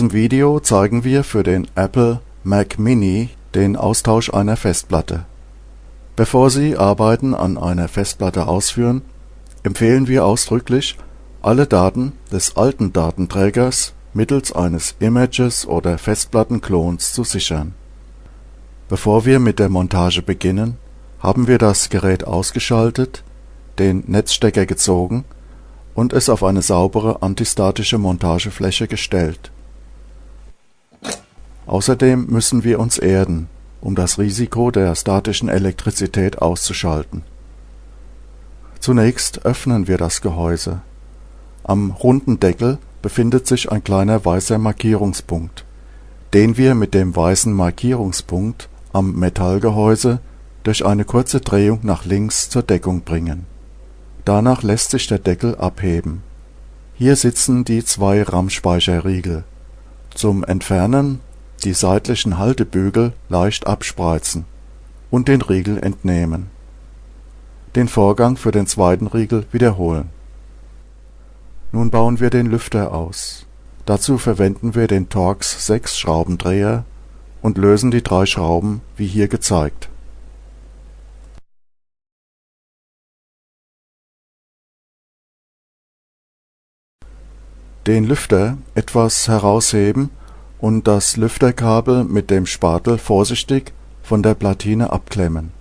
diesem Video zeigen wir für den Apple Mac Mini den Austausch einer Festplatte. Bevor Sie Arbeiten an einer Festplatte ausführen, empfehlen wir ausdrücklich, alle Daten des alten Datenträgers mittels eines Images oder Festplattenklons zu sichern. Bevor wir mit der Montage beginnen, haben wir das Gerät ausgeschaltet, den Netzstecker gezogen und es auf eine saubere antistatische Montagefläche gestellt. Außerdem müssen wir uns erden, um das Risiko der statischen Elektrizität auszuschalten. Zunächst öffnen wir das Gehäuse. Am runden Deckel befindet sich ein kleiner weißer Markierungspunkt, den wir mit dem weißen Markierungspunkt am Metallgehäuse durch eine kurze Drehung nach links zur Deckung bringen. Danach lässt sich der Deckel abheben. Hier sitzen die zwei RAM-Speicherriegel. Zum Entfernen die seitlichen Haltebügel leicht abspreizen und den Riegel entnehmen. Den Vorgang für den zweiten Riegel wiederholen. Nun bauen wir den Lüfter aus. Dazu verwenden wir den Torx 6 Schraubendreher und lösen die drei Schrauben wie hier gezeigt. Den Lüfter etwas herausheben und das Lüfterkabel mit dem Spatel vorsichtig von der Platine abklemmen.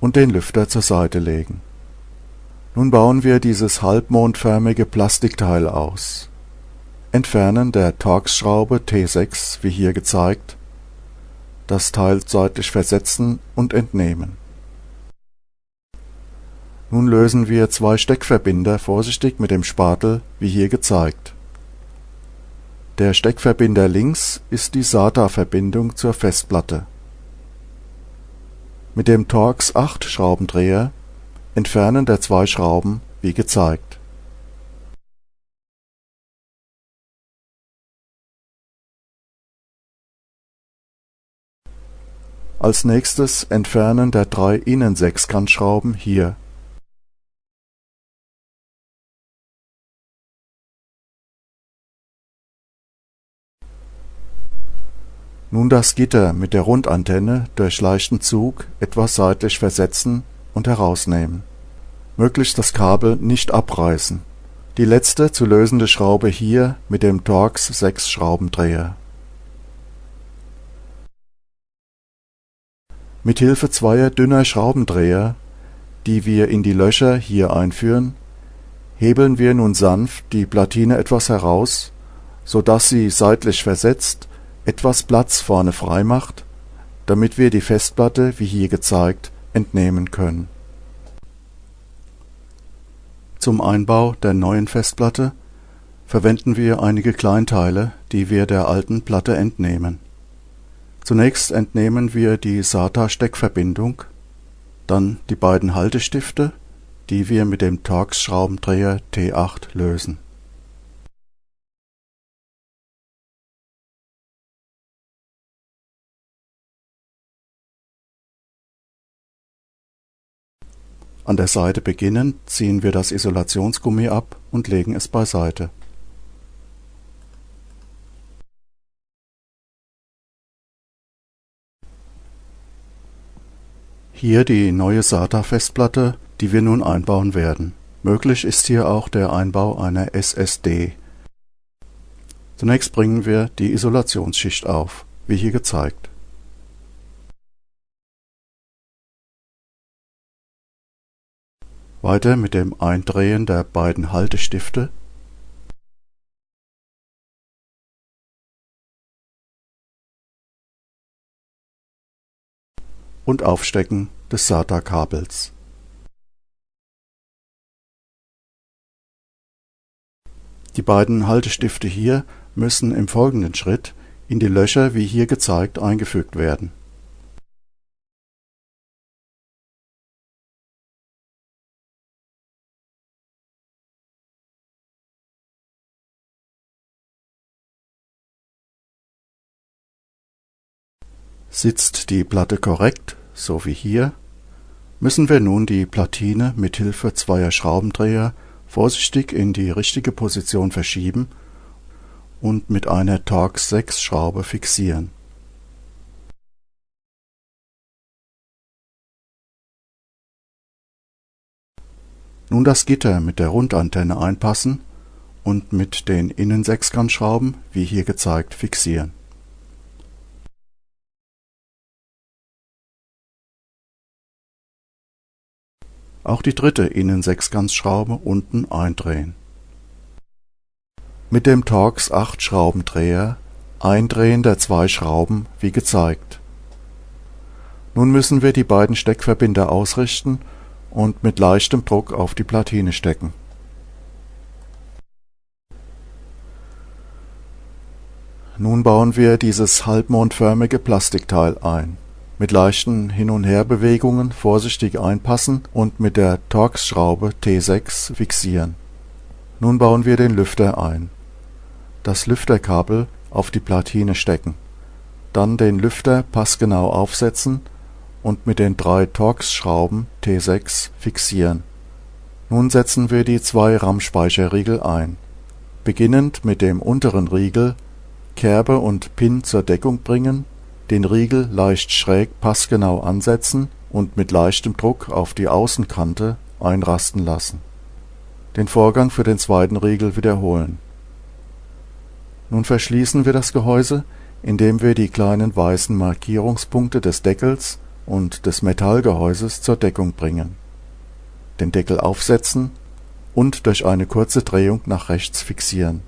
Und den Lüfter zur Seite legen. Nun bauen wir dieses halbmondförmige Plastikteil aus. Entfernen der Torx-Schraube T6 wie hier gezeigt, das Teil seitlich versetzen und entnehmen nun lösen wir zwei Steckverbinder vorsichtig mit dem Spatel wie hier gezeigt. Der Steckverbinder links ist die SATA-Verbindung zur Festplatte. Mit dem Torx 8 Schraubendreher entfernen der zwei Schrauben wie gezeigt. Als nächstes Entfernen der drei Innensechskantschrauben hier Nun das Gitter mit der Rundantenne durch leichten Zug etwas seitlich versetzen und herausnehmen. Möglichst das Kabel nicht abreißen. Die letzte zu lösende Schraube hier mit dem Torx 6 Schraubendreher. Mit Hilfe zweier dünner Schraubendreher, die wir in die Löcher hier einführen, hebeln wir nun sanft die Platine etwas heraus, so dass sie seitlich versetzt etwas Platz vorne frei macht, damit wir die Festplatte, wie hier gezeigt, entnehmen können. Zum Einbau der neuen Festplatte verwenden wir einige Kleinteile, die wir der alten Platte entnehmen. Zunächst entnehmen wir die SATA-Steckverbindung, dann die beiden Haltestifte, die wir mit dem Torx-Schraubendreher T8 lösen An der Seite beginnend ziehen wir das Isolationsgummi ab und legen es beiseite. Hier die neue SATA-Festplatte, die wir nun einbauen werden. Möglich ist hier auch der Einbau einer SSD. Zunächst bringen wir die Isolationsschicht auf, wie hier gezeigt Weiter mit dem Eindrehen der beiden Haltestifte und Aufstecken des SATA-Kabels. Die beiden Haltestifte hier müssen im folgenden Schritt in die Löcher wie hier gezeigt eingefügt werden Sitzt die Platte korrekt, so wie hier, müssen wir nun die Platine mit Hilfe zweier Schraubendreher vorsichtig in die richtige Position verschieben und mit einer Torx 6 Schraube fixieren. Nun das Gitter mit der Rundantenne einpassen und mit den Innensechskantschrauben, wie hier gezeigt, fixieren. Auch die dritte Innensechskantschraube unten eindrehen. Mit dem Torx 8 Schraubendreher Eindrehen der zwei Schrauben wie gezeigt. Nun müssen wir die beiden Steckverbinder ausrichten und mit leichtem Druck auf die Platine stecken. Nun bauen wir dieses halbmondförmige Plastikteil ein mit leichten Hin und Herbewegungen vorsichtig einpassen und mit der Torx-Schraube T6 fixieren. Nun bauen wir den Lüfter ein. Das Lüfterkabel auf die Platine stecken, dann den Lüfter passgenau aufsetzen und mit den drei Torx-Schrauben T6 fixieren. Nun setzen wir die zwei RAM-Speicherriegel ein. Beginnend mit dem unteren Riegel Kerbe und Pin zur Deckung bringen den Riegel leicht schräg passgenau ansetzen und mit leichtem Druck auf die Außenkante einrasten lassen. Den Vorgang für den zweiten Riegel wiederholen. Nun verschließen wir das Gehäuse, indem wir die kleinen weißen Markierungspunkte des Deckels und des Metallgehäuses zur Deckung bringen, den Deckel aufsetzen und durch eine kurze Drehung nach rechts fixieren